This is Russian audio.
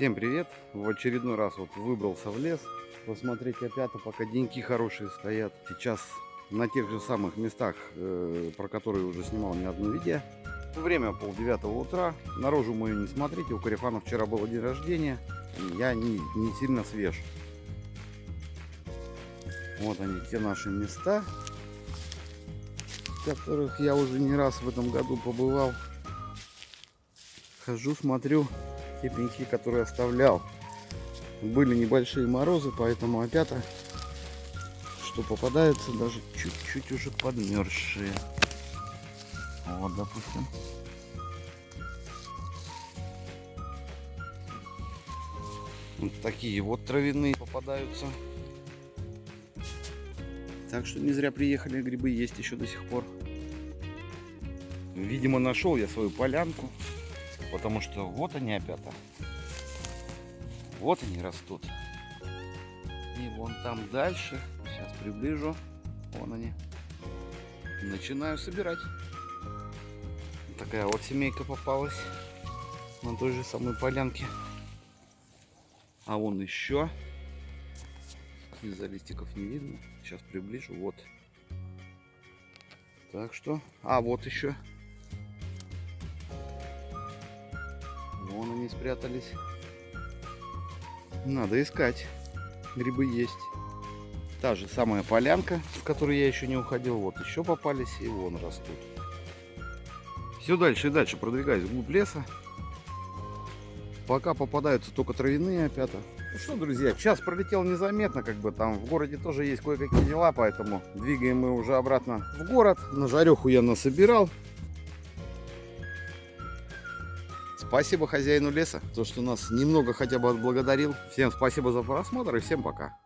Всем привет! В очередной раз вот выбрался в лес посмотреть опята, пока деньки хорошие стоят. Сейчас на тех же самых местах, э, про которые уже снимал не одно видео. Время полдевятого утра. Наружу мою не смотрите, у Карифана вчера было день рождения. Я не, не сильно свеж. Вот они, те наши места, в которых я уже не раз в этом году побывал. Хожу, смотрю те пеньки, которые оставлял. Были небольшие морозы, поэтому опята, что попадаются, даже чуть-чуть уже подмерзшие. Вот, допустим. Вот такие вот травяные попадаются. Так что не зря приехали, грибы есть еще до сих пор. Видимо, нашел я свою полянку. Потому что вот они опята. Вот они растут. И вон там дальше. Сейчас приближу. Вон они. Начинаю собирать. Такая вот семейка попалась. На той же самой полянке. А вон еще. Из-за листиков не видно. Сейчас приближу. Вот. Так что. А, вот еще. Вон они спрятались. Надо искать. Грибы есть. Та же самая полянка, в которой я еще не уходил. Вот еще попались и вон растут. Все дальше и дальше продвигаюсь вглубь леса. Пока попадаются только травяные опята. Ну что, друзья, час пролетел незаметно, как бы там в городе тоже есть кое-какие дела, поэтому двигаем мы уже обратно в город. На жареху я насобирал. Спасибо хозяину леса, то, что нас немного хотя бы отблагодарил. Всем спасибо за просмотр и всем пока.